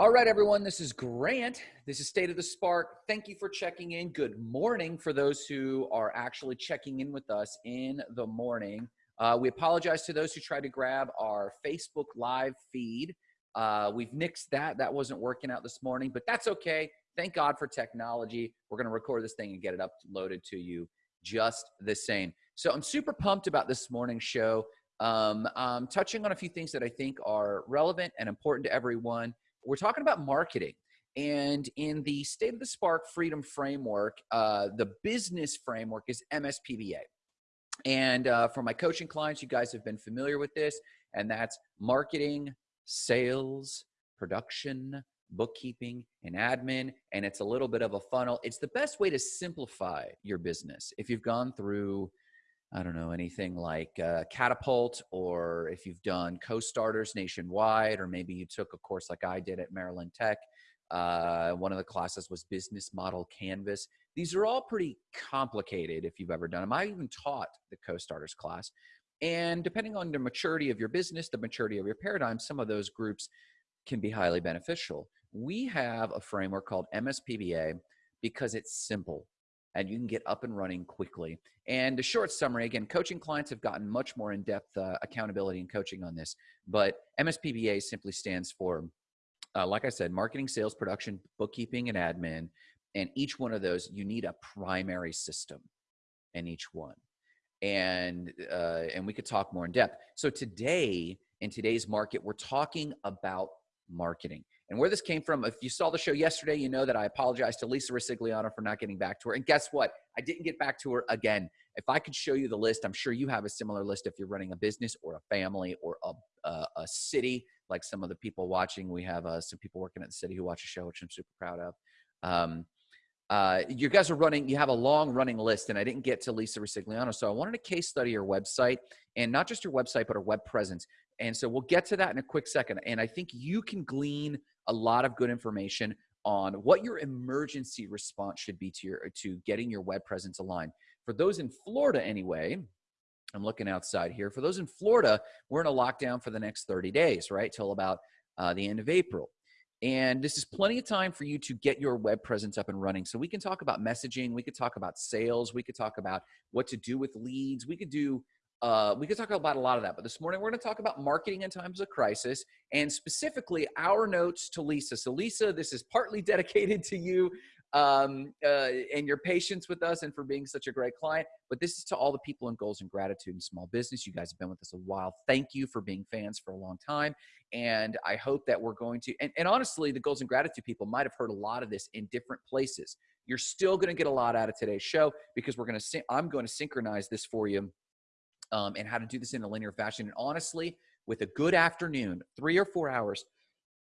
All right, everyone, this is Grant. This is State of the Spark. Thank you for checking in. Good morning for those who are actually checking in with us in the morning. Uh, we apologize to those who tried to grab our Facebook Live feed. Uh, we've nixed that. That wasn't working out this morning, but that's okay. Thank God for technology. We're going to record this thing and get it uploaded to you just the same. So I'm super pumped about this morning's show. Um, I'm touching on a few things that I think are relevant and important to everyone. We're talking about marketing. And in the State of the Spark Freedom Framework, uh, the business framework is MSPBA. And uh, for my coaching clients, you guys have been familiar with this, and that's marketing, sales, production, bookkeeping, and admin. And it's a little bit of a funnel. It's the best way to simplify your business. If you've gone through I don't know, anything like uh, Catapult, or if you've done co starters nationwide, or maybe you took a course like I did at Maryland Tech. Uh, one of the classes was Business Model Canvas. These are all pretty complicated if you've ever done them. I even taught the co starters class. And depending on the maturity of your business, the maturity of your paradigm, some of those groups can be highly beneficial. We have a framework called MSPBA because it's simple and you can get up and running quickly. And a short summary again, coaching clients have gotten much more in depth uh, accountability and coaching on this, but MSPBA simply stands for, uh, like I said, marketing, sales, production, bookkeeping, and admin. And each one of those, you need a primary system in each one. And uh, and we could talk more in depth. So today, in today's market, we're talking about marketing. And where this came from, if you saw the show yesterday, you know that I apologize to Lisa Resigliano for not getting back to her. And guess what? I didn't get back to her again. If I could show you the list, I'm sure you have a similar list if you're running a business or a family or a, a, a city, like some of the people watching. We have uh, some people working at the city who watch the show, which I'm super proud of. Um, uh, you guys are running, you have a long running list, and I didn't get to Lisa Resigliano. So I wanted to case study your website and not just your website, but a web presence. And so we'll get to that in a quick second. And I think you can glean a lot of good information on what your emergency response should be to your to getting your web presence aligned. For those in Florida anyway, I'm looking outside here. For those in Florida, we're in a lockdown for the next 30 days, right? Till about uh, the end of April. And this is plenty of time for you to get your web presence up and running. So we can talk about messaging, we could talk about sales, we could talk about what to do with leads, we could do uh, we could talk about a lot of that, but this morning we're going to talk about marketing in times of crisis and specifically our notes to Lisa. So, Lisa, this is partly dedicated to you um, uh, and your patience with us and for being such a great client, but this is to all the people in Goals and Gratitude and Small Business. You guys have been with us a while. Thank you for being fans for a long time. And I hope that we're going to, and, and honestly, the Goals and Gratitude people might have heard a lot of this in different places. You're still going to get a lot out of today's show because we're going to, I'm going to synchronize this for you um, and how to do this in a linear fashion. And honestly, with a good afternoon, three or four hours,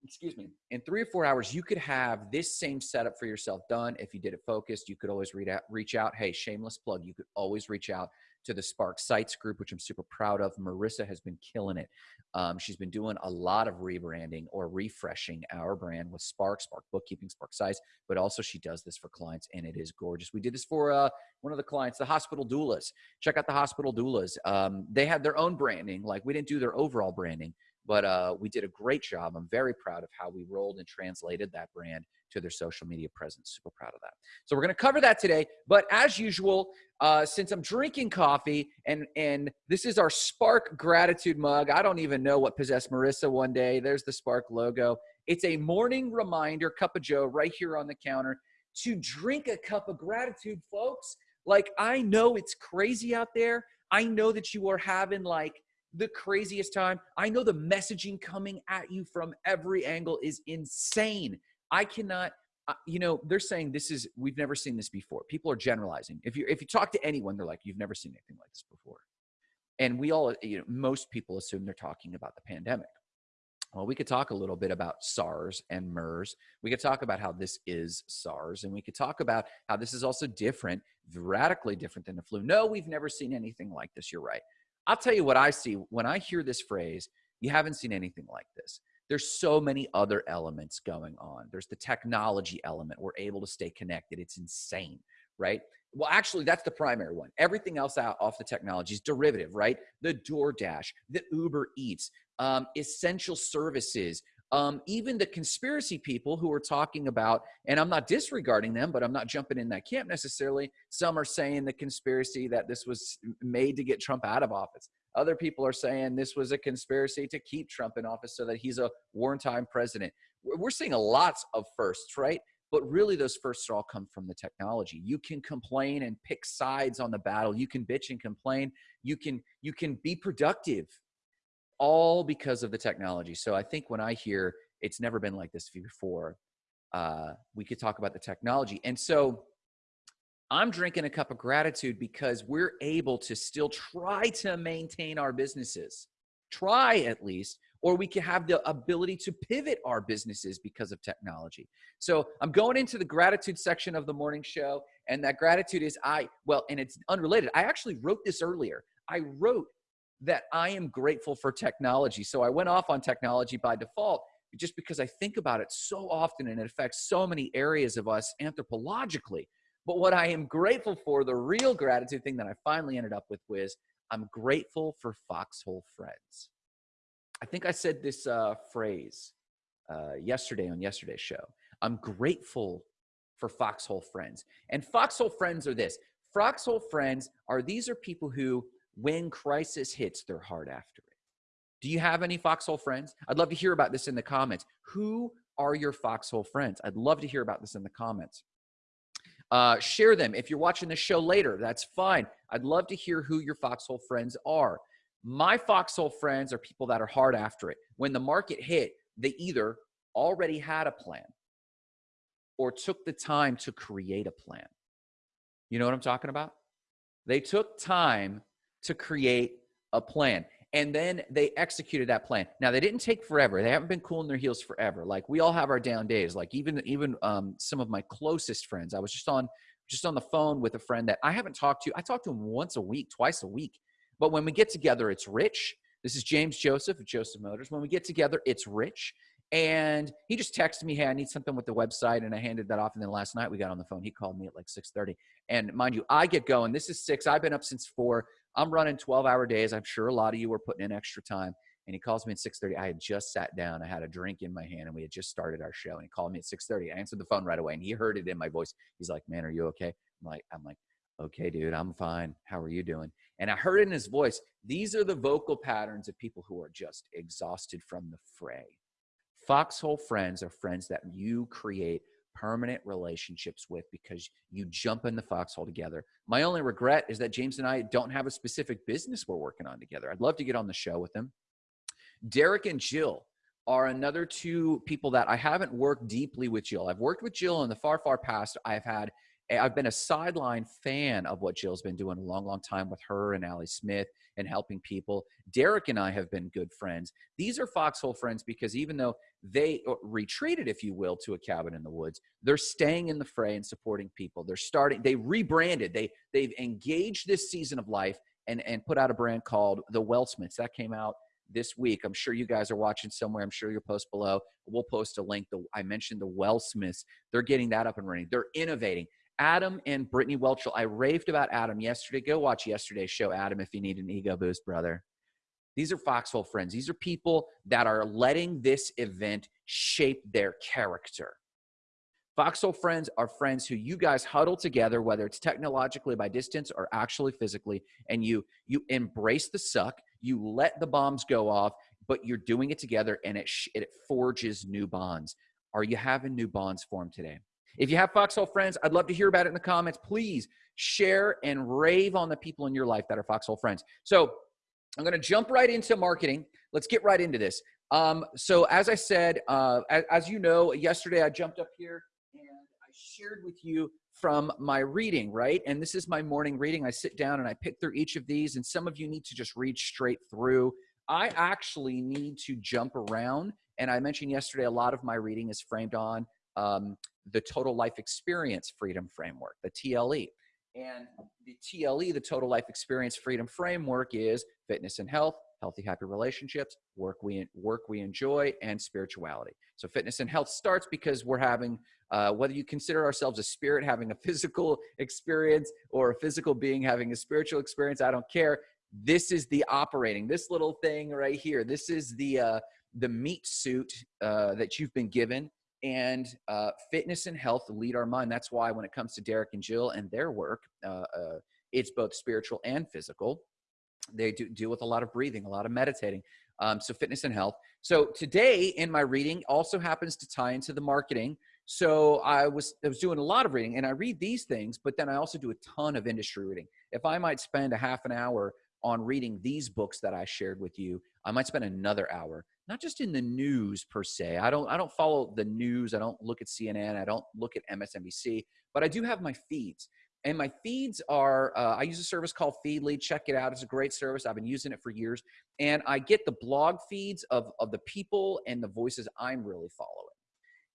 excuse me, in three or four hours, you could have this same setup for yourself done. If you did it focused, you could always read out, reach out. Hey, shameless plug, you could always reach out to the Spark Sites group, which I'm super proud of. Marissa has been killing it. Um, she's been doing a lot of rebranding or refreshing our brand with Spark, Spark Bookkeeping, Spark Sites, but also she does this for clients and it is gorgeous. We did this for uh, one of the clients, the Hospital Doulas. Check out the Hospital Doulas. Um, they had their own branding. Like we didn't do their overall branding, but uh, we did a great job. I'm very proud of how we rolled and translated that brand to their social media presence. Super proud of that. So we're going to cover that today. But as usual, uh, since I'm drinking coffee and and this is our Spark Gratitude mug. I don't even know what possessed Marissa one day. There's the Spark logo. It's a morning reminder, cup of Joe, right here on the counter, to drink a cup of gratitude, folks. Like I know it's crazy out there. I know that you are having like the craziest time. I know the messaging coming at you from every angle is insane. I cannot uh, you know they're saying this is we've never seen this before. People are generalizing. If you if you talk to anyone they're like you've never seen anything like this before. And we all you know most people assume they're talking about the pandemic. Well we could talk a little bit about sars and mers. We could talk about how this is sars and we could talk about how this is also different radically different than the flu. No we've never seen anything like this. You're right. I'll tell you what i see. When i hear this phrase you haven't seen anything like this there's so many other elements going on. There's the technology element. We're able to stay connected. It's insane, right? Well, actually, that's the primary one. Everything else out off the technology is derivative, right? The DoorDash, the Uber Eats, um, essential services, um, even the conspiracy people who are talking about, and I'm not disregarding them, but I'm not jumping in that camp necessarily. Some are saying the conspiracy that this was made to get Trump out of office. Other people are saying this was a conspiracy to keep Trump in office so that he's a wartime president. We're seeing a lots of firsts, right? But really, those firsts all come from the technology. You can complain and pick sides on the battle. You can bitch and complain. You can you can be productive all because of the technology. So I think when I hear it's never been like this before, uh, we could talk about the technology. And so I'm drinking a cup of gratitude because we're able to still try to maintain our businesses, try at least, or we can have the ability to pivot our businesses because of technology. So I'm going into the gratitude section of the morning show, and that gratitude is I, well, and it's unrelated. I actually wrote this earlier. I wrote that I am grateful for technology. So I went off on technology by default just because I think about it so often and it affects so many areas of us anthropologically. But what I am grateful for, the real gratitude thing that I finally ended up with was I'm grateful for foxhole friends. I think I said this uh, phrase uh, yesterday on yesterday's show. I'm grateful for foxhole friends. And foxhole friends are this foxhole friends are these are people who when crisis hits, they're hard after it. Do you have any foxhole friends? I'd love to hear about this in the comments. Who are your foxhole friends? I'd love to hear about this in the comments. Uh, share them. If you're watching the show later, that's fine. I'd love to hear who your foxhole friends are. My foxhole friends are people that are hard after it. When the market hit, they either already had a plan or took the time to create a plan. You know what I'm talking about? They took time to create a plan. And then they executed that plan. Now they didn't take forever. They haven't been cooling their heels forever. Like we all have our down days. Like even even um, some of my closest friends. I was just on just on the phone with a friend that I haven't talked to. I talk to him once a week, twice a week. But when we get together, it's rich. This is James Joseph of Joseph Motors. When we get together, it's rich. And he just texted me, "Hey, I need something with the website," and I handed that off. And then last night we got on the phone. He called me at like 6:30. And mind you, I get going. This is six. I've been up since four. I'm running 12 hour days. I'm sure a lot of you were putting in extra time. And he calls me at 6:30. I had just sat down. I had a drink in my hand, and we had just started our show. And he called me at 6:30. I answered the phone right away, and he heard it in my voice. He's like, "Man, are you okay?" I'm like, "I'm like, okay, dude, I'm fine. How are you doing?" And I heard in his voice. These are the vocal patterns of people who are just exhausted from the fray. Foxhole friends are friends that you create permanent relationships with because you jump in the foxhole together. My only regret is that James and I don't have a specific business we're working on together. I'd love to get on the show with him. Derek and Jill are another two people that I haven't worked deeply with Jill. I've worked with Jill in the far, far past. I've had eh, I've been a sideline fan of what Jill's been doing a long, long time with her and Allie Smith and helping people. Derek and I have been good friends. These are foxhole friends because even though they uh, retreated, if you will, to a cabin in the woods, they're staying in the fray and supporting people. They're starting, they rebranded, they they've engaged this season of life and and put out a brand called the Wellsmiths. That came out this week. I'm sure you guys are watching somewhere. I'm sure you'll post below. We'll post a link. The, I mentioned the Wellsmiths. They're getting that up and running. They're innovating. Adam and Brittany Welchel. I raved about Adam yesterday. Go watch yesterday's show, Adam, if you need an ego boost, brother. These are foxhole friends. These are people that are letting this event shape their character. Foxhole friends are friends who you guys huddle together, whether it's technologically by distance or actually physically, and you you embrace the suck. You let the bombs go off, but you're doing it together, and it it forges new bonds. Are you having new bonds formed today? If you have Foxhole friends, I'd love to hear about it in the comments. Please share and rave on the people in your life that are Foxhole friends. So I'm going to jump right into marketing. Let's get right into this. Um, so as I said, uh, as, as you know, yesterday I jumped up here and I shared with you from my reading, right? And this is my morning reading. I sit down and I pick through each of these, and some of you need to just read straight through. I actually need to jump around. And I mentioned yesterday, a lot of my reading is framed on um, the Total Life Experience Freedom Framework, the TLE. And the TLE, the Total Life Experience Freedom Framework, is fitness and health, healthy, happy relationships, work we work we enjoy, and spirituality. So fitness and health starts because we're having uh, whether you consider ourselves a spirit having a physical experience or a physical being having a spiritual experience. I don't care. This is the operating. This little thing right here. This is the uh, the meat suit uh, that you've been given and uh, fitness and health lead our mind. That's why when it comes to Derek and Jill and their work, uh, uh, it's both spiritual and physical. They do deal with a lot of breathing, a lot of meditating. Um, so fitness and health. So today in my reading also happens to tie into the marketing. So I was I was doing a lot of reading, and I read these things, but then I also do a ton of industry reading. If I might spend a half an hour on reading these books that I shared with you, I might spend another hour not just in the news per se. I don't I don't follow the news. I don't look at CNN. I don't look at MSNBC, but I do have my feeds. And my feeds are, uh, I use a service called Feedly. Check it out. It's a great service. I've been using it for years. And I get the blog feeds of, of the people and the voices I'm really following.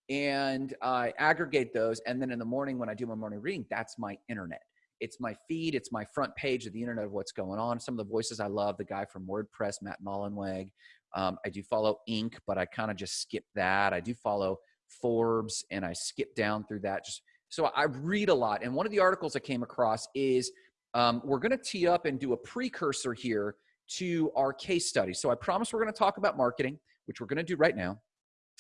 And I aggregate those. And then in the morning, when I do my morning reading, that's my internet. It's my feed. It's my front page of the internet of what's going on. Some of the voices I love, the guy from WordPress, Matt Mullenweg. Um, I do follow Inc., but I kind of just skip that. I do follow Forbes and I skip down through that. Just so I read a lot. And one of the articles I came across is um, we're going to tee up and do a precursor here to our case study. So I promise we're going to talk about marketing, which we're going to do right now.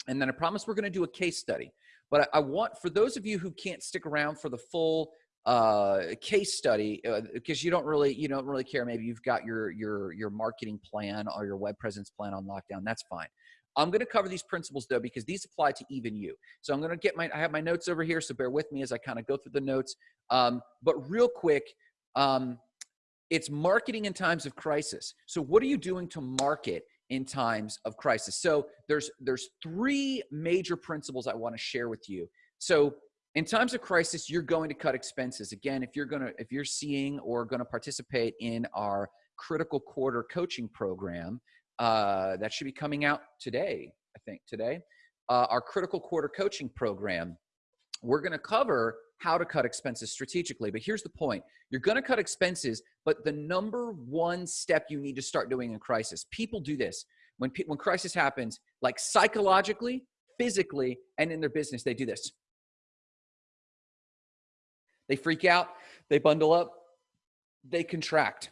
And then I promise we're going to do a case study. But I, I want, for those of you who can't stick around for the full uh, case study because uh, you don't really you don't really care. Maybe you've got your your your marketing plan or your web presence plan on lockdown. That's fine. I'm going to cover these principles though because these apply to even you. So I'm going to get my I have my notes over here, so bear with me as I kind of go through the notes. Um, but real quick, um, it's marketing in times of crisis. So what are you doing to market in times of crisis? So there's there's three major principles I want to share with you. So in times of crisis you're going to cut expenses. Again if you're going to if you're seeing or going to participate in our critical quarter coaching program uh, that should be coming out today i think today uh, our critical quarter coaching program we're going to cover how to cut expenses strategically. But here's the point. You're going to cut expenses but the number one step you need to start doing in crisis people do this. When when crisis happens like psychologically physically and in their business they do this they freak out, they bundle up, they contract.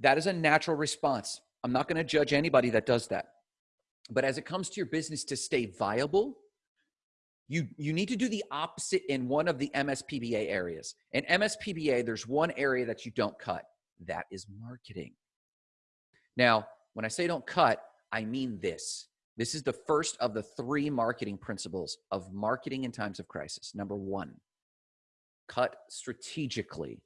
That is a natural response. I'm not going to judge anybody that does that. But as it comes to your business to stay viable, you, you need to do the opposite in one of the MSPBA areas. In MSPBA, there's one area that you don't cut. That is marketing. Now, when I say don't cut, I mean this. This is the first of the three marketing principles of marketing in times of crisis. Number one, cut strategically,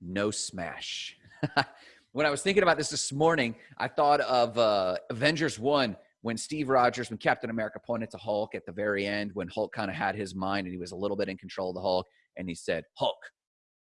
no smash. when I was thinking about this this morning, I thought of uh, Avengers 1 when Steve Rogers, when Captain America pointed to Hulk at the very end, when Hulk kind of had his mind and he was a little bit in control of the Hulk, and he said, Hulk,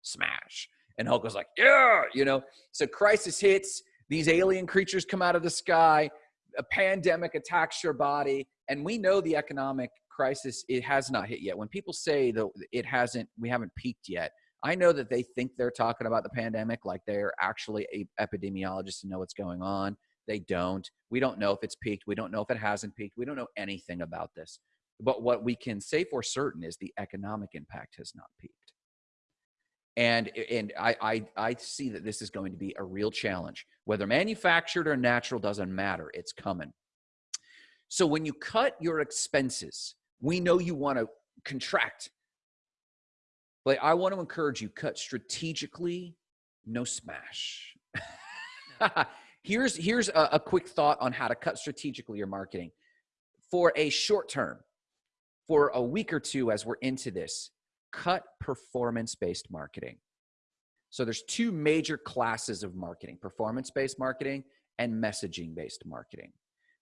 smash. And Hulk was like, yeah, you know. So crisis hits, these alien creatures come out of the sky, a pandemic attacks your body, and we know the economic crisis it has not hit yet. When people say that it hasn't we haven't peaked yet i know that they think they're talking about the pandemic like they're actually a epidemiologist and know what's going on. They don't. We don't know if it's peaked. We don't know if it hasn't peaked. We don't know anything about this. But what we can say for certain is the economic impact has not peaked. And and I, I i see that this is going to be a real challenge. Whether manufactured or natural doesn't matter. It's coming. So when you cut your expenses we know you want to contract. But I want to encourage you cut strategically, no smash. here's here's a, a quick thought on how to cut strategically your marketing. For a short term, for a week or two as we're into this, cut performance-based marketing. So there's two major classes of marketing, performance-based marketing and messaging-based marketing.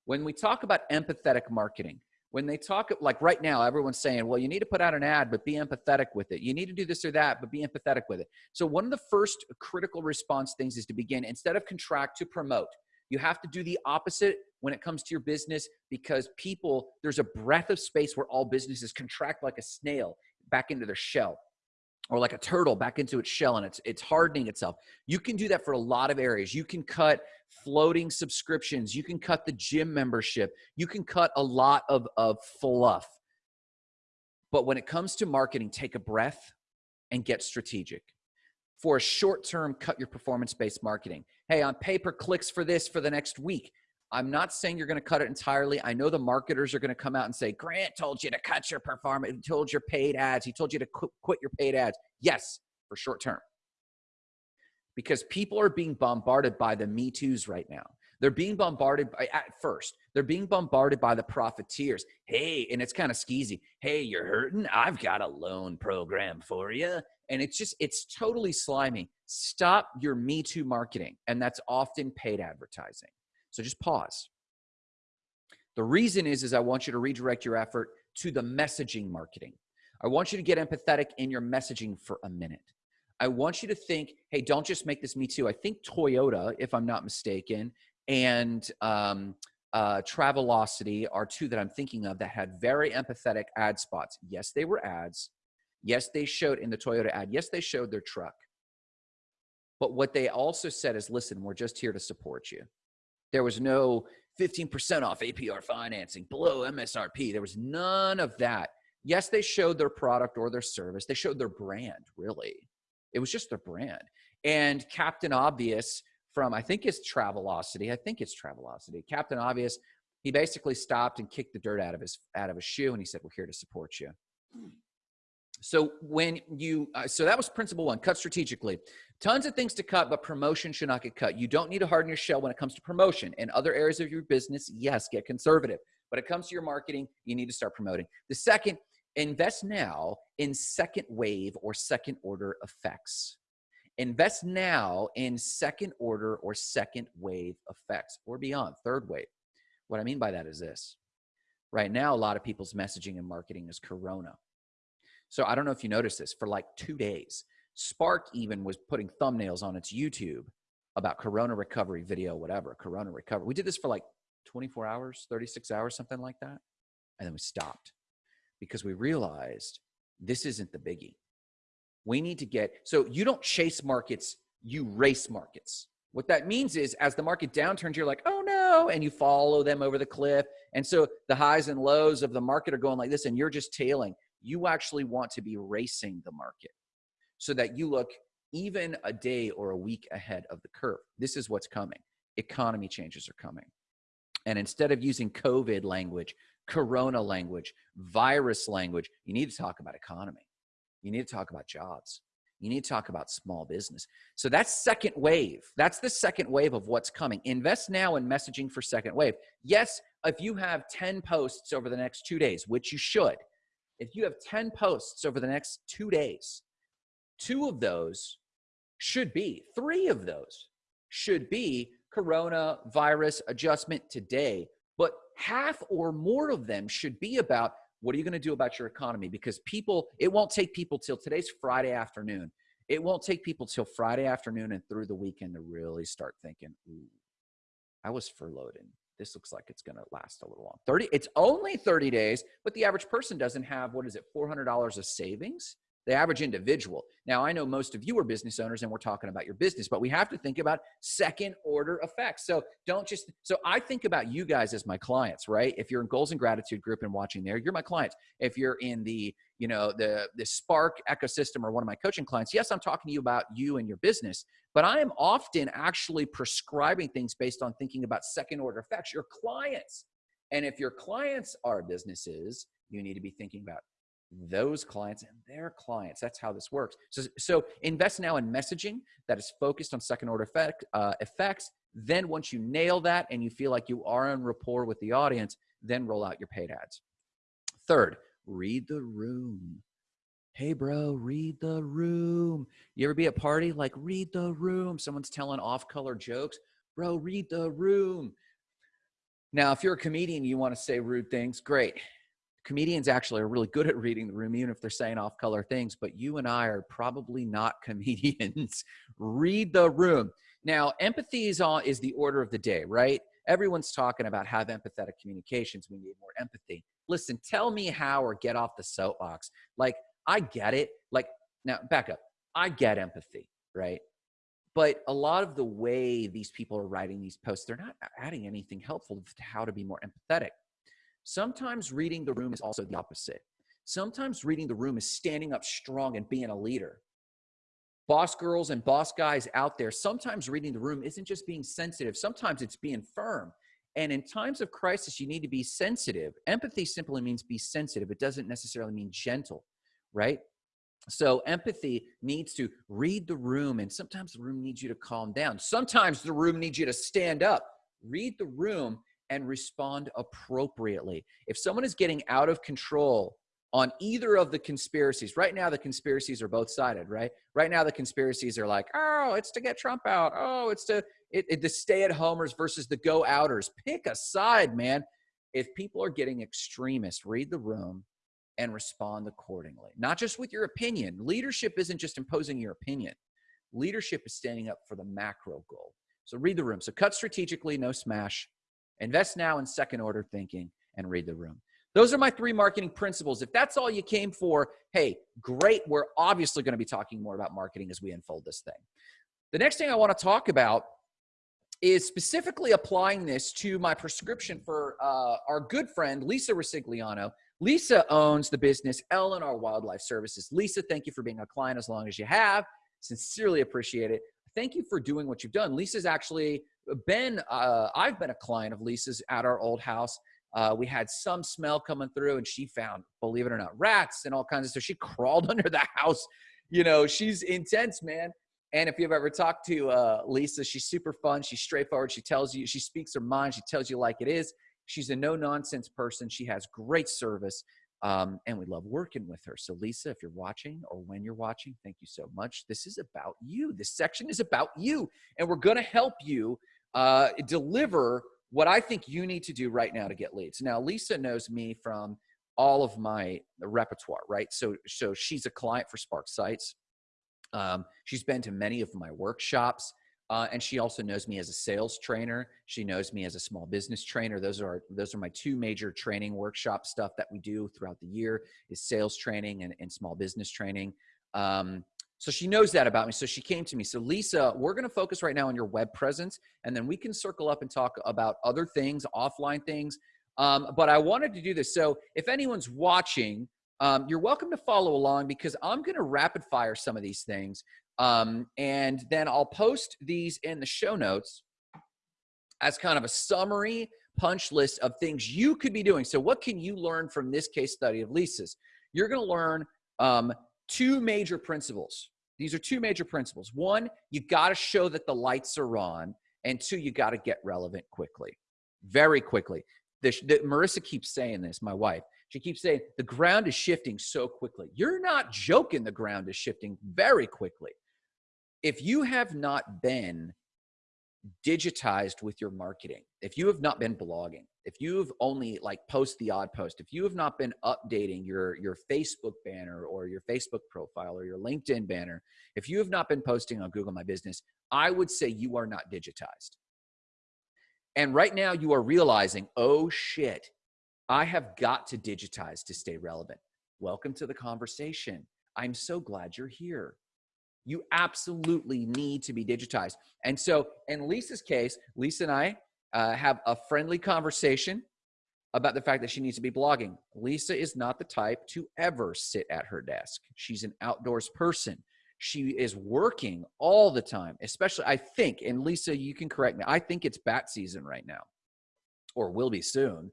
When we talk about empathetic marketing, when they talk like right now everyone's saying well you need to put out an ad but be empathetic with it you need to do this or that but be empathetic with it so one of the first critical response things is to begin instead of contract to promote you have to do the opposite when it comes to your business because people there's a breath of space where all businesses contract like a snail back into their shell or like a turtle back into its shell and it's it's hardening itself. You can do that for a lot of areas. You can cut floating subscriptions, you can cut the gym membership, you can cut a lot of of fluff. But when it comes to marketing, take a breath and get strategic. For a short term, cut your performance based marketing. Hey, on pay per clicks for this for the next week. I'm not saying you're going to cut it entirely. I know the marketers are going to come out and say, Grant told you to cut your performance. He told your paid ads. He told you to qu- quit your paid ads. Yes, for short term. Because people are being bombarded by the Me Too's right now. They're being bombarded by, at first, they're being bombarded by the profiteers. Hey, and it's kind of skeezy. Hey, you're hurting? I've got a loan program for you. And it's just, it's totally slimy. Stop your Me Too marketing. And that's often paid advertising. So just pause. The reason is, is I want you to redirect your effort to the messaging marketing. I want you to get empathetic in your messaging for a minute. I want you to think, hey, don't just make this me too. I think Toyota, if I'm not mistaken, and um, uh, Travelocity are two that I'm thinking of that had very empathetic ad spots. Yes, they were ads. Yes, they showed in the Toyota ad. Yes, they showed their truck. But what they also said is, listen, we're just here to support you. There was no 15% off APR financing below MSRP. There was none of that. Yes, they showed their product or their service. They showed their brand, really. It was just their brand. And Captain Obvious from I think it's Travelocity. I think it's Travelocity. Captain Obvious. He basically stopped and kicked the dirt out of his out of his shoe, and he said, "We're here to support you." So when you uh, so that was principle one: cut strategically. Tons of things to cut, but promotion should not get cut. You don't need to harden your shell when it comes to promotion. In other areas of your business, yes, get conservative. But it comes to your marketing, you need to start promoting. The second, invest now in second wave or second order effects. Invest now in second order or second wave effects or beyond, third wave. What I mean by that is this. Right now, a lot of people's messaging and marketing is Corona. So I don't know if you noticed this for like two days. Spark even was putting thumbnails on its YouTube about Corona recovery video, whatever, Corona recovery. We did this for like 24 hours, 36 hours, something like that. And then we stopped because we realized this isn't the biggie. We need to get so you don't chase markets, you race markets. What that means is as the market downturns, you're like, oh no, and you follow them over the cliff. And so the highs and lows of the market are going like this, and you're just tailing. You actually want to be racing the market so that you look even a day or a week ahead of the curve. This is what's coming. Economy changes are coming. And instead of using COVID language, corona language, virus language, you need to talk about economy. You need to talk about jobs. You need to talk about small business. So that's second wave. That's the second wave of what's coming. Invest now in messaging for second wave. Yes, if you have 10 posts over the next two days, which you should, if you have 10 posts over the next two days, two of those should be, three of those should be coronavirus adjustment today, half or more of them should be about what are you going to do about your economy? Because people, it won't take people till today's Friday afternoon. It won't take people till Friday afternoon and through the weekend to really start thinking, ooh, I was furloughed and this looks like it's going to last a little long. 30, it's only 30 days, but the average person doesn't have, what is it, $400 of savings? The average individual. Now, I know most of you are business owners and we're talking about your business, but we have to think about second order effects. So don't just, so I think about you guys as my clients, right? If you're in goals and gratitude group and watching there, you're my clients. If you're in the, you know, the, the Spark ecosystem or one of my coaching clients, yes, I'm talking to you about you and your business, but I am often actually prescribing things based on thinking about second order effects, your clients. And if your clients are businesses, you need to be thinking about those clients and their clients. That's how this works. So, so invest now in messaging that is focused on second order effect, uh, effects. Then once you nail that and you feel like you are in rapport with the audience, then roll out your paid ads. Third, read the room. Hey, bro, read the room. You ever be at a party? Like, read the room. Someone's telling off color jokes. Bro, read the room. Now, if you're a comedian, you want to say rude things, great comedians actually are really good at reading the room, even if they're saying off color things, but you and I are probably not comedians. Read the room. Now, empathy is, on, is the order of the day, right? Everyone's talking about have empathetic communications. We need more empathy. Listen, tell me how or get off the soapbox. Like, I get it. Like, now back up. I get empathy, right? But a lot of the way these people are writing these posts, they're not adding anything helpful to how to be more empathetic. Sometimes reading the room is also the opposite. Sometimes reading the room is standing up strong and being a leader. Boss girls and boss guys out there, sometimes reading the room isn't just being sensitive, sometimes it's being firm. And in times of crisis, you need to be sensitive. Empathy simply means be sensitive. It doesn't necessarily mean gentle, right? So empathy needs to read the room, and sometimes the room needs you to calm down. Sometimes the room needs you to stand up. Read the room and respond appropriately. If someone is getting out of control on either of the conspiracies, right now the conspiracies are both sided, right? Right now the conspiracies are like, oh, it's to get Trump out. Oh, it's to it, it, the stay at homers versus the go outers. Pick a side, man. If people are getting extremist, read the room and respond accordingly. Not just with your opinion. Leadership isn't just imposing your opinion. Leadership is standing up for the macro goal. So read the room. So cut strategically, no smash. Invest now in second order thinking and read the room. Those are my three marketing principles. If that's all you came for, hey, great. We're obviously going to be talking more about marketing as we unfold this thing. The next thing I want to talk about is specifically applying this to my prescription for uh, our good friend, Lisa Resigliano. Lisa owns the business L&R Wildlife Services. Lisa, thank you for being a client as long as you have. Sincerely appreciate it. Thank you for doing what you've done. Lisa's actually been, uh, I've been a client of Lisa's at our old house. Uh, we had some smell coming through and she found, believe it or not, rats and all kinds of stuff. She crawled under the house. You know, she's intense, man. And if you've ever talked to uh, Lisa, she's super fun. She's straightforward. She tells you, she speaks her mind. She tells you like it is. She's a no nonsense person. She has great service. Um, and we love working with her. So, Lisa, if you're watching or when you're watching, thank you so much. This is about you. This section is about you. And we're going to help you uh, deliver what I think you need to do right now to get leads. Now, Lisa knows me from all of my repertoire, right? So, so she's a client for Spark Sites. Um, she's been to many of my workshops. Uh, and she also knows me as a sales trainer. She knows me as a small business trainer. Those are those are my two major training workshop stuff that we do throughout the year is sales training and, and small business training. Um, so she knows that about me. So she came to me. So Lisa, we're going to focus right now on your web presence, and then we can circle up and talk about other things, offline things. Um, but I wanted to do this. So if anyone's watching, um, you're welcome to follow along because I'm going to rapid fire some of these things. Um, and then I'll post these in the show notes as kind of a summary punch list of things you could be doing. So what can you learn from this case study of Lisa's? You're going to learn um, two major principles these are two major principles. One, you got to show that the lights are on. And two, you got to get relevant quickly, very quickly. The, the, Marissa keeps saying this, my wife. She keeps saying the ground is shifting so quickly. You're not joking, the ground is shifting very quickly. If you have not been digitized with your marketing, if you have not been blogging, if you've only like post the odd post, if you have not been updating your your Facebook banner or your Facebook profile or your LinkedIn banner, if you have not been posting on Google My Business, I would say you are not digitized. And right now you are realizing, oh shit, I have got to digitize to stay relevant. Welcome to the conversation. I'm so glad you're here. You absolutely need to be digitized. And so, in Lisa's case, Lisa and I uh, have a friendly conversation about the fact that she needs to be blogging. Lisa is not the type to ever sit at her desk. She's an outdoors person. She is working all the time, especially, I think, and Lisa, you can correct me, I think it's bat season right now, or will be soon.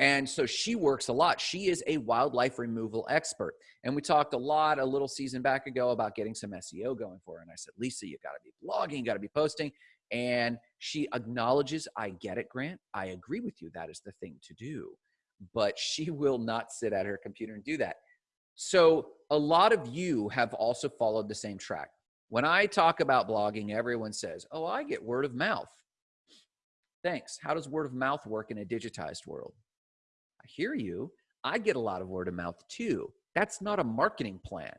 And so she works a lot. She is a wildlife removal expert. And we talked a lot a little season back ago about getting some SEO going for her. And I said, Lisa, you got to be blogging, you got to be posting. And she acknowledges, I get it, Grant. I agree with you. That is the thing to do. But she will not sit at her computer and do that. So a lot of you have also followed the same track. When I talk about blogging, everyone says, Oh, I get word of mouth. Thanks. How does word of mouth work in a digitized world? I hear you. I get a lot of word of mouth too. That's not a marketing plan.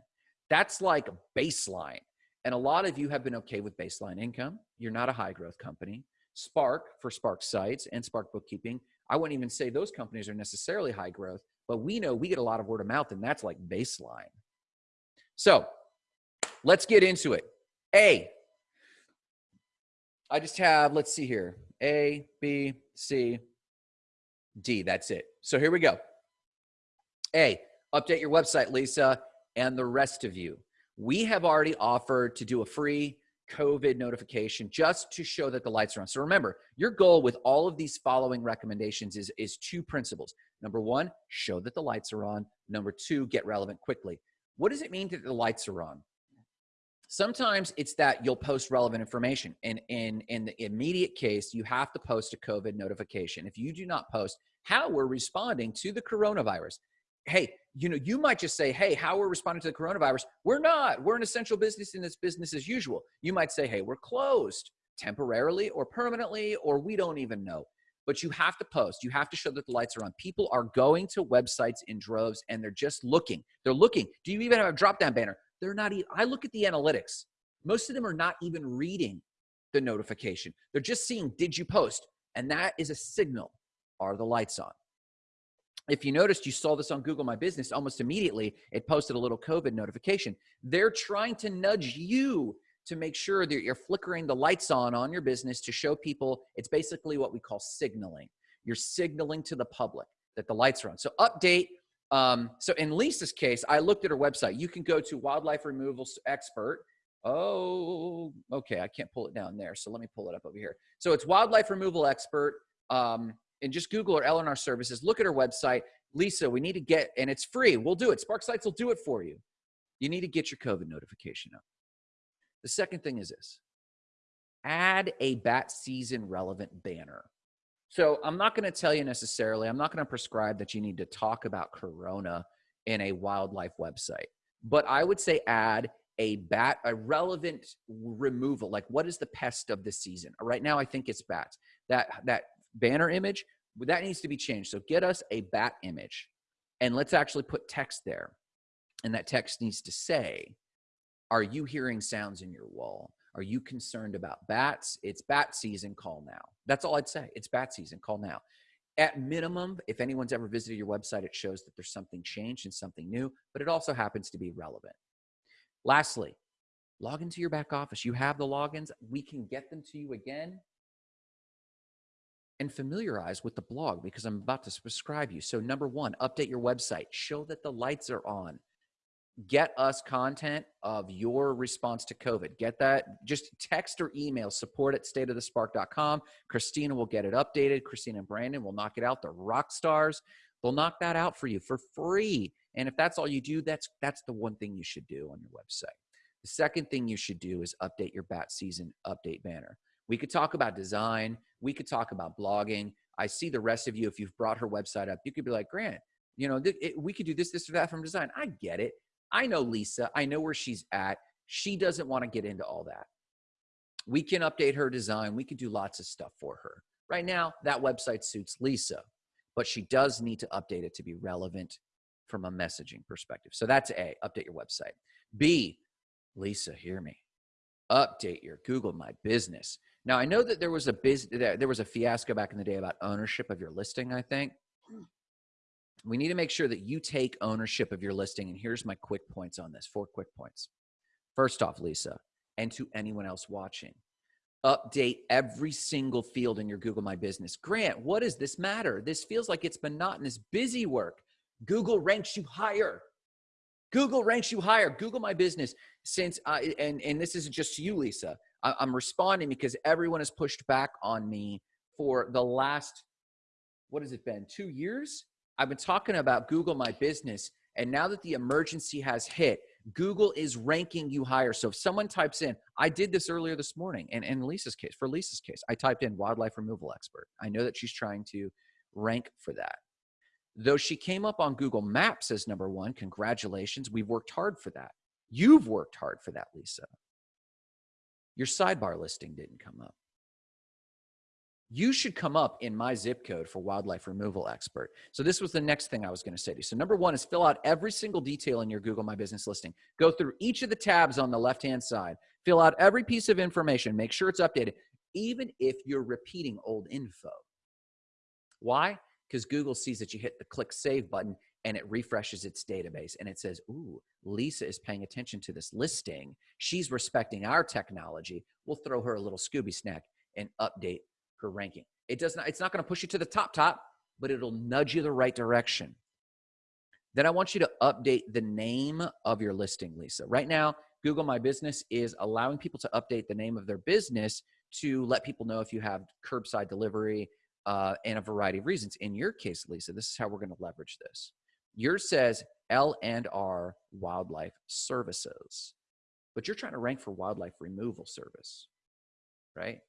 That's like baseline. And a lot of you have been okay with baseline income. You're not a high growth company. Spark for Spark Sites and Spark Bookkeeping, I wouldn't even say those companies are necessarily high growth, but we know we get a lot of word of mouth and that's like baseline. So let's get into it. A, I just have, let's see here, A, B, C, D. That's it. So here we go. A, update your website, Lisa, and the rest of you. We have already offered to do a free COVID notification just to show that the lights are on. So remember, your goal with all of these following recommendations is, is two principles. Number one, show that the lights are on. Number two, get relevant quickly. What does it mean that the lights are on? Sometimes it's that you'll post relevant information. And in, in the immediate case, you have to post a COVID notification. If you do not post how we're responding to the coronavirus, hey, you know, you might just say, hey, how we're responding to the coronavirus. We're not. We're an essential business and it's business as usual. You might say, hey, we're closed temporarily or permanently, or we don't even know. But you have to post. You have to show that the lights are on. People are going to websites in droves and they're just looking. They're looking. Do you even have a drop down banner? They're not even, I look at the analytics. Most of them are not even reading the notification. They're just seeing, did you post? And that is a signal. Are the lights on? if you noticed, you saw this on Google My Business almost immediately, it posted a little COVID notification. They're trying to nudge you to make sure that you're flickering the lights on on your business to show people it's basically what we call signaling. You're signaling to the public that the lights are on. So update. Um, so in Lisa's case, I looked at her website. You can go to wildlife removal expert. Oh, okay. I can't pull it down there. So let me pull it up over here. So it's wildlife removal expert. Um, and just Google her L&R services, look at her website. Lisa, we need to get, and it's free. We'll do it. Spark Sites will do it for you. You need to get your COVID notification up. The second thing is this add a bat season relevant banner. So I'm not going to tell you necessarily, I'm not going to prescribe that you need to talk about Corona in a wildlife website, but I would say add a bat, a relevant removal. Like what is the pest of the season? Right now, I think it's bats. That, that banner image, that needs to be changed. So get us a bat image and let's actually put text there. And that text needs to say, are you hearing sounds in your wall? Are you concerned about bats? It's bat season, call now. That's all I'd say. It's bat season, call now. At minimum, if anyone's ever visited your website, it shows that there's something changed and something new, but it also happens to be relevant. Lastly, log into your back office. You have the logins. We can get them to you again and familiarize with the blog because I'm about to subscribe you. So number one, update your website. Show that the lights are on. Get us content of your response to COVID. Get that. Just text or email support at stateofthespark.com. Christina will get it updated. Christina and Brandon will knock it out. The rock stars. They'll knock that out for you for free. And if that's all you do, that's that's the one thing you should do on your website. The second thing you should do is update your bat season update banner. We could talk about design. We could talk about blogging. I see the rest of you, if you've brought her website up, you could be like, Grant, you know, it, we could do this, this, or that from design. I get it. I know Lisa. I know where she's at. She doesn't want to get into all that. We can update her design. We can do lots of stuff for her. Right now, that website suits Lisa, but she does need to update it to be relevant from a messaging perspective. So that's A, update your website. B, Lisa, hear me. Update your Google My Business. Now I know that there was a biz, there was a fiasco back in the day about ownership of your listing. I think hmm. We need to make sure that you take ownership of your listing. And here's my quick points on this: four quick points. First off, Lisa, and to anyone else watching, update every single field in your Google My Business. Grant, what does this matter? This feels like it's monotonous, busy work. Google ranks you higher. Google ranks you higher. Google My Business, since I, and and this isn't just you, Lisa. I'm responding because everyone has pushed back on me for the last, what has it been, two years? I've been talking about Google My Business. And now that the emergency has hit, Google is ranking you higher. So if someone types in, I did this earlier this morning, and in Lisa's case, for Lisa's case, I typed in wildlife removal expert. I know that she's trying to rank for that. Though she came up on Google Maps as number one, congratulations. We've worked hard for that. You've worked hard for that, Lisa your sidebar listing didn't come up. You should come up in my zip code for wildlife removal expert. So this was the next thing I was going to say to you. So number one is fill out every single detail in your Google My Business listing. Go through each of the tabs on the left-hand side. Fill out every piece of information. Make sure it's updated, even if you're repeating old info. Why? Because Google sees that you hit the click save button and it refreshes its database and it says, Ooh, Lisa is paying attention to this listing. She's respecting our technology. We'll throw her a little Scooby snack and update ranking. It does not, it's not going to push you to the top, top, but it'll nudge you the right direction. Then I want you to update the name of your listing, Lisa. Right now, Google My Business is allowing people to update the name of their business to let people know if you have curbside delivery uh, and a variety of reasons. In your case, Lisa, this is how we're going to leverage this. Yours says L and R Wildlife Services, but you're trying to rank for wildlife removal service, right?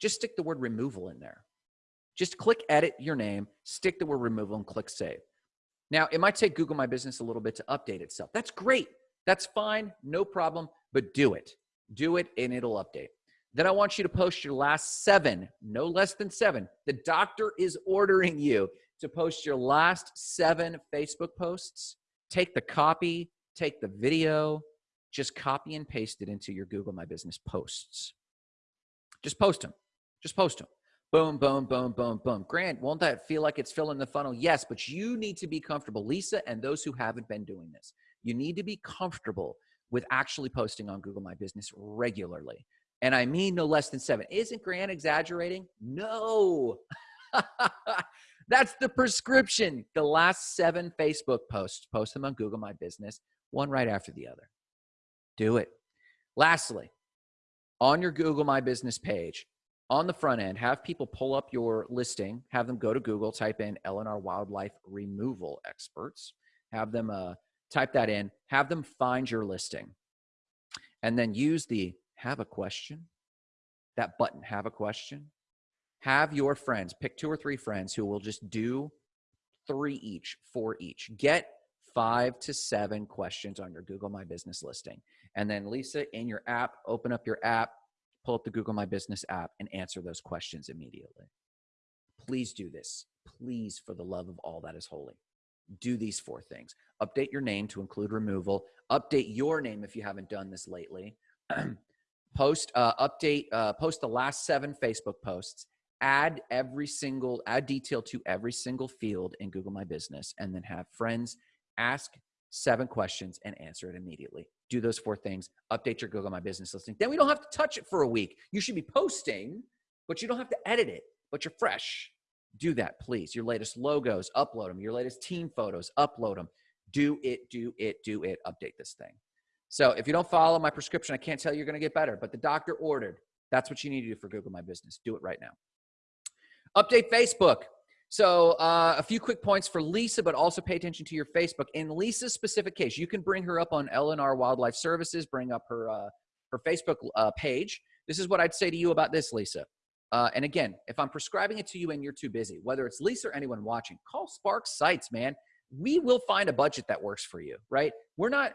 Just stick the word removal in there. Just click edit your name, stick the word removal, and click save. Now, it might take Google My Business a little bit to update itself. That's great. That's fine. No problem. But do it. Do it and it'll update. Then I want you to post your last seven, no less than seven. The doctor is ordering you to post your last seven Facebook posts. Take the copy, take the video, just copy and paste it into your Google My Business posts. Just post them. Just post them. Boom, boom, boom, boom, boom. Grant, won't that feel like it's filling the funnel? Yes, but you need to be comfortable. Lisa and those who haven't been doing this, you need to be comfortable with actually posting on Google My Business regularly. And I mean no less than seven. Isn't Grant exaggerating? No. That's the prescription. The last seven Facebook posts, post them on Google My Business, one right after the other. Do it. Lastly, on your Google My Business page, on the front end, have people pull up your listing, have them go to Google, type in L&R Wildlife Removal Experts, have them uh, type that in, have them find your listing, and then use the have a question, that button, have a question. Have your friends, pick two or three friends who will just do three each, four each. Get five to seven questions on your Google My Business listing. And then Lisa, in your app, open up your app, pull up the Google My Business app and answer those questions immediately. Please do this. Please, for the love of all that is holy, do these four things. Update your name to include removal. Update your name if you haven't done this lately. post, uh, update, uh, post the last seven Facebook posts. Add every single, add detail to every single field in Google My Business, and then have friends ask seven questions and answer it immediately. Do those four things, update your Google My Business listing. Then we don't have to touch it for a week. You should be posting, but you don't have to edit it, but you're fresh. Do that, please. Your latest logos, upload them. Your latest team photos, upload them. Do it, do it, do it. Update this thing. So if you don't follow my prescription, I can't tell you you're going to get better, but the doctor ordered. That's what you need to do for Google My Business. Do it right now. Update Facebook. So uh, a few quick points for Lisa, but also pay attention to your Facebook. In Lisa's specific case, you can bring her up on L&R Wildlife Services, bring up her, uh, her Facebook uh, page. This is what I'd say to you about this, Lisa. Uh, and again, if I'm prescribing it to you and you're too busy, whether it's Lisa or anyone watching, call Spark Sites, man. We will find a budget that works for you, right? We're not,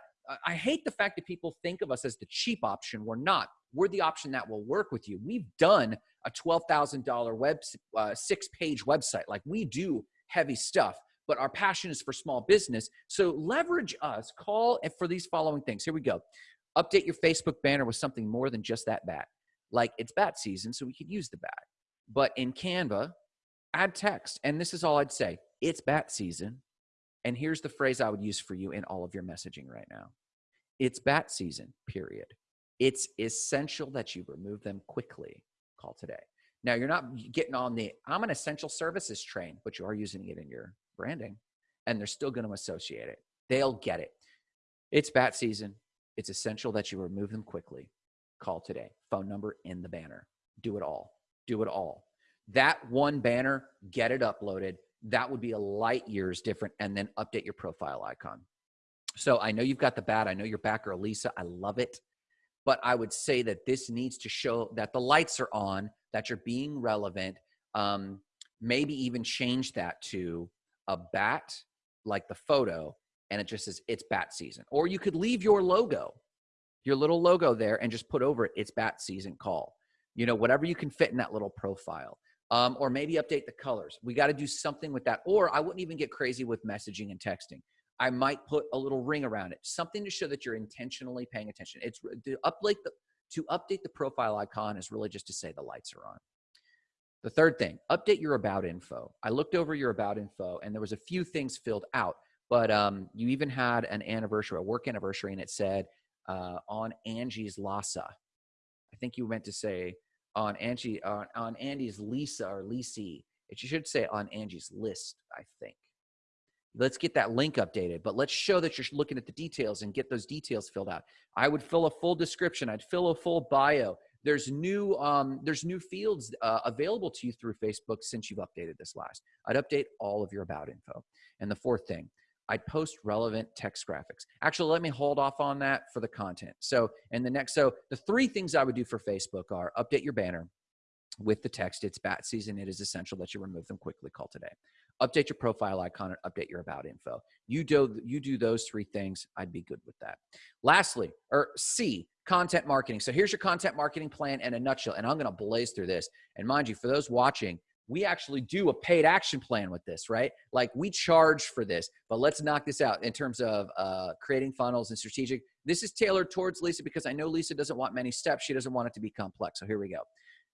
I hate the fact that people think of us as the cheap option. We're not. We're the option that will work with you. We've done a $12,000 web, uh, six page website. Like we do heavy stuff, but our passion is for small business. So leverage us, call for these following things. Here we go. Update your Facebook banner with something more than just that bat. Like it's bat season, so we could use the bat. But in Canva, add text. And this is all I'd say. It's bat season. And here's the phrase I would use for you in all of your messaging right now. It's bat season, period. It's essential that you remove them quickly call today. Now, you're not getting on the I'm an essential services train, but you are using it in your branding and they're still going to associate it. They'll get it. It's bat season. It's essential that you remove them quickly. Call today. Phone number in the banner. Do it all. Do it all. That one banner, get it uploaded. That would be a light years different. And then update your profile icon. So I know you've got the bat. I know your backer, Lisa. I love it but I would say that this needs to show that the lights are on, that you're being relevant. Um, maybe even change that to a bat, like the photo, and it just says it's bat season. Or you could leave your logo, your little logo there, and just put over it, it's bat season call. You know, whatever you can fit in that little profile. Um, or maybe update the colors. We got to do something with that. Or I wouldn't even get crazy with messaging and texting. I might put a little ring around it, something to show that you're intentionally paying attention. It's to update the to update the profile icon is really just to say the lights are on. The third thing, update your about info. I looked over your about info and there was a few things filled out, but um, you even had an anniversary, a work anniversary, and it said uh, on Angie's Lassa. I think you meant to say on Angie on, on Andy's Lisa or Lisi. It should say on Angie's list, I think. Let's get that link updated, but let's show that you're looking at the details and get those details filled out. I would fill a full description. I'd fill a full bio. There's new um, there's new fields uh, available to you through Facebook since you've updated this last. I'd update all of your about info. And the fourth thing, I'd post relevant text graphics. Actually, let me hold off on that for the content. So, and the next, so the three things I would do for Facebook are update your banner with the text. It's bat season. It is essential that you remove them quickly. Call today. Update your profile icon and update your about info. You do you do those three things. I'd be good with that. Lastly, or C, content marketing. So here's your content marketing plan in a nutshell. And I'm to blaze through this. And mind you, for those watching, we actually do a paid action plan with this, right? Like we charge for this, but let's knock this out in terms of uh, creating funnels and strategic. This is tailored towards Lisa because I know Lisa doesn't want many steps. She doesn't want it to be complex. So here we go.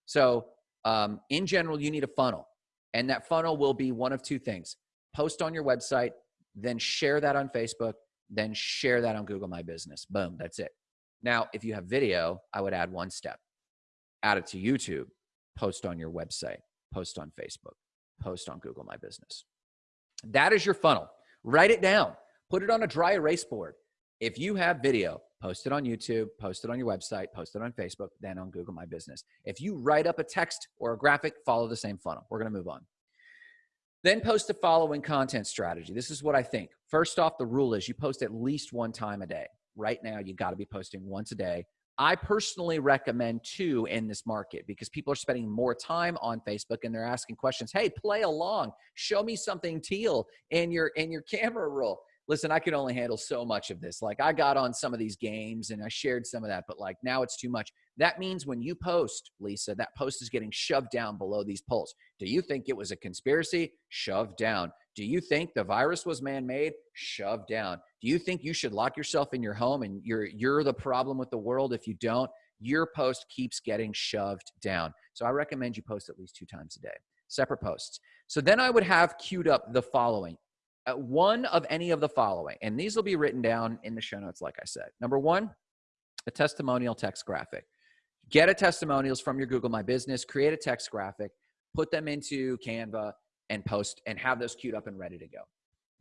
So um, in general, you need a funnel, and that funnel will be one of two things: post on your website, then share that on Facebook, then share that on Google My Business. Boom, that's it. Now, if you have video, I would add one step: add it to YouTube, post on your website post on Facebook, post on Google My Business. That is your funnel. Write it down, put it on a dry erase board. If you have video, post it on YouTube, post it on your website, post it on Facebook, then on Google My Business. If you write up a text or a graphic, follow the same funnel. We're going to move on. Then post the following content strategy. This is what I think. First off, the rule is you post at least one time a day. Right now, you got to be posting once a day I personally recommend two in this market because people are spending more time on Facebook and they're asking questions. Hey, play along. Show me something teal in your in your camera roll. Listen, I can only handle so much of this. Like I got on some of these games and I shared some of that, but like now it's too much. That means when you post, Lisa, that post is getting shoved down below these polls. Do you think it was a conspiracy? Shoved down. Do you think the virus was man-made? Shoved down. Do you think you should lock yourself in your home and you're you're the problem with the world if you don't? Your post keeps getting shoved down. So I recommend you post at least two times a day. Separate posts. So then I would have queued up the following. Uh, one of any of the following, and these will be written down in the show notes, like I said. Number one, a testimonial text graphic. Get a testimonials from your Google My Business, create a text graphic, put them into Canva, and post and have those queued up and ready to go.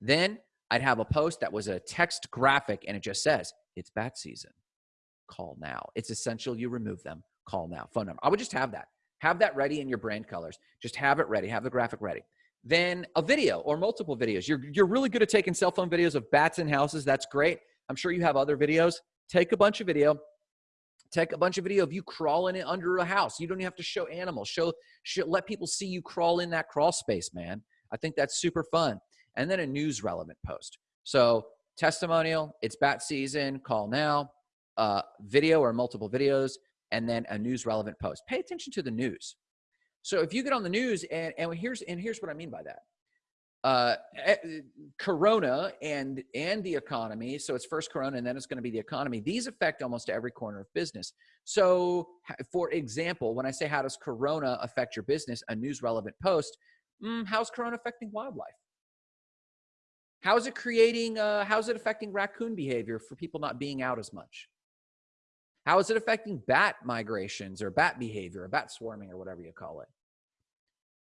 Then I'd have a post that was a text graphic and it just says, it's bat season. Call now. It's essential you remove them. Call now. Phone number. I would just have that. Have that ready in your brand colors. Just have it ready. Have the graphic ready. Then a video or multiple videos. You're, you're really good at taking cell phone videos of bats in houses. That's great. I'm sure you have other videos. Take a bunch of video, take a bunch of video of you crawling in under a house. You don't even have to show animals. Show, show, let people see you crawl in that crawl space, man. I think that's super fun. And then a news relevant post. So testimonial, it's bat season, call now, uh, video or multiple videos, and then a news relevant post. Pay attention to the news. So if you get on the news and, and here's, and here's what I mean by that uh, eh, Corona and and the economy. So it's first Corona, and then it's going to be the economy. These affect almost every corner of business. So, for example, when I say how does Corona affect your business, a news relevant post, mm, how's Corona affecting wildlife? How is it creating? Uh, how is it affecting raccoon behavior for people not being out as much? How is it affecting bat migrations or bat behavior or bat swarming or whatever you call it?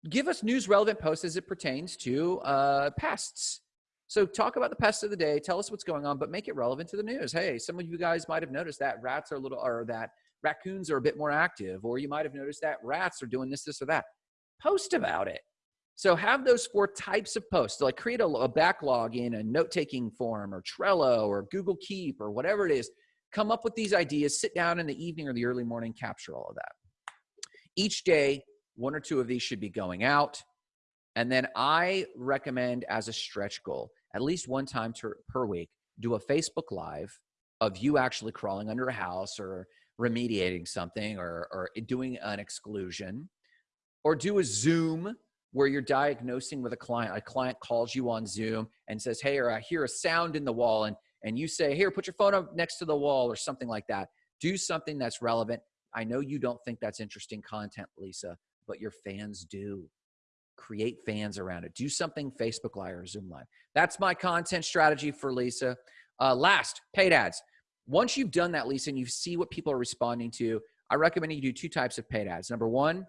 give us news relevant posts as it pertains to uh, pests. So talk about the pests of the day. Tell us what's going on, but make it relevant to the news. Hey, some of you guys might have noticed that rats are a little, or that raccoons are a bit more active, or you might have noticed that rats are doing this, this, or that. Post about it. So have those four types of posts. like create a, a backlog in a note-taking form, or Trello, or Google Keep, or whatever it is. Come up with these ideas. Sit down in the evening or the early morning. Capture all of that. Each day, one or two of these should be going out. And then I recommend as a stretch goal, at least one time per week, do a Facebook Live of you actually crawling under a house or remediating something or, or doing an exclusion, or do a Zoom where you're diagnosing with a client. A client calls you on Zoom and says, Hey, or uh, I hear a sound in the wall, and, and you say, Here, put your phone up next to the wall or something like that. Do something that's relevant. I know you don't think that's interesting content, Lisa, but your fans do. Create fans around it. Do something Facebook Live or Zoom Live. That's my content strategy for Lisa. Uh, last, paid ads. Once you've done that, Lisa, and you see what people are responding to, I recommend you do two types of paid ads. Number one,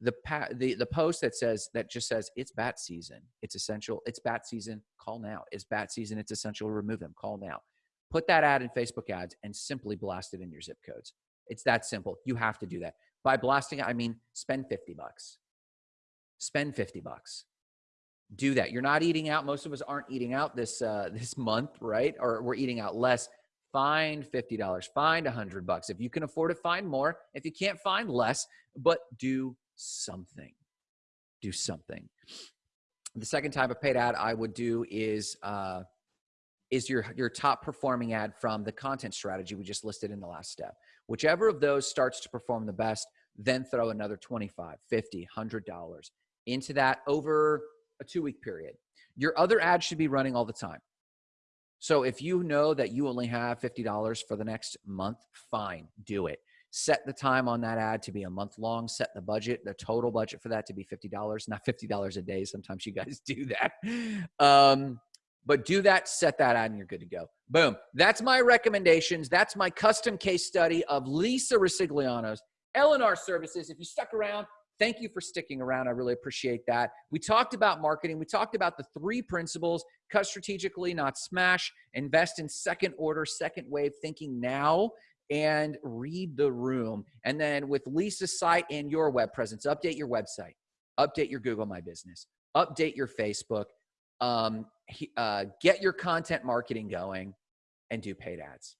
the pa- the the post that says that just says it's bat season. It's essential. It's bat season. Call now. It's bat season. It's essential. Remove them. Call now. Put that ad in Facebook ads and simply blast it in your zip codes. It's that simple. You have to do that. By blasting, I mean spend 50 bucks. Spend 50 bucks. Do that. You're not eating out. Most of us aren't eating out this uh, this month, right? Or we're eating out less. Find $50. Find 100 bucks. If you can afford it, find more. If you can't find less, but do something. Do something. The second type of paid ad I would do is uh, is your your top performing ad from the content strategy we just listed in the last step. Whichever of those starts to perform the best, then throw another 25, 50, 100 dollars into that over a 2 week period. Your other ads should be running all the time. So if you know that you only have $50 for the next month, fine, do it set the time on that ad to be a month long set the budget the total budget for that to be $50 not $50 a day. Sometimes you guys do that. Um, but do that set that ad and you're good to go. Boom. That's my recommendations. That's my custom case study of lisa resigliano's lnr services. If you stuck around thank you for sticking around. I really appreciate that. We talked about marketing. We talked about the three principles. Cut strategically not smash. Invest in second order second wave thinking now and read the room. And then with Lisa's site and your web presence, update your website, update your Google My Business, update your Facebook, um, uh, get your content marketing going, and do paid ads.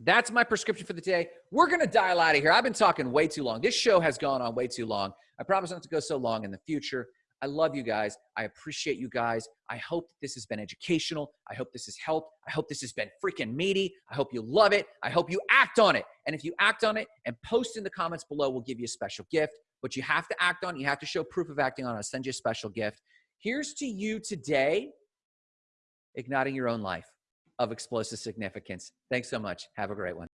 That's my prescription for the day. We're going to dial out of here. I've been talking way too long. This show has gone on way too long. I promise not to go so long in the future. I love you guys. I appreciate you guys. I hope this has been educational. I hope this has helped. I hope this has been freaking meaty. I hope you love it. I hope you act on it. And if you act on it and post in the comments below, we'll give you a special gift. But you have to act on it. You have to show proof of acting on it. I'll send you a special gift. Here's to you today, igniting your own life of explosive significance. Thanks so much. Have a great one.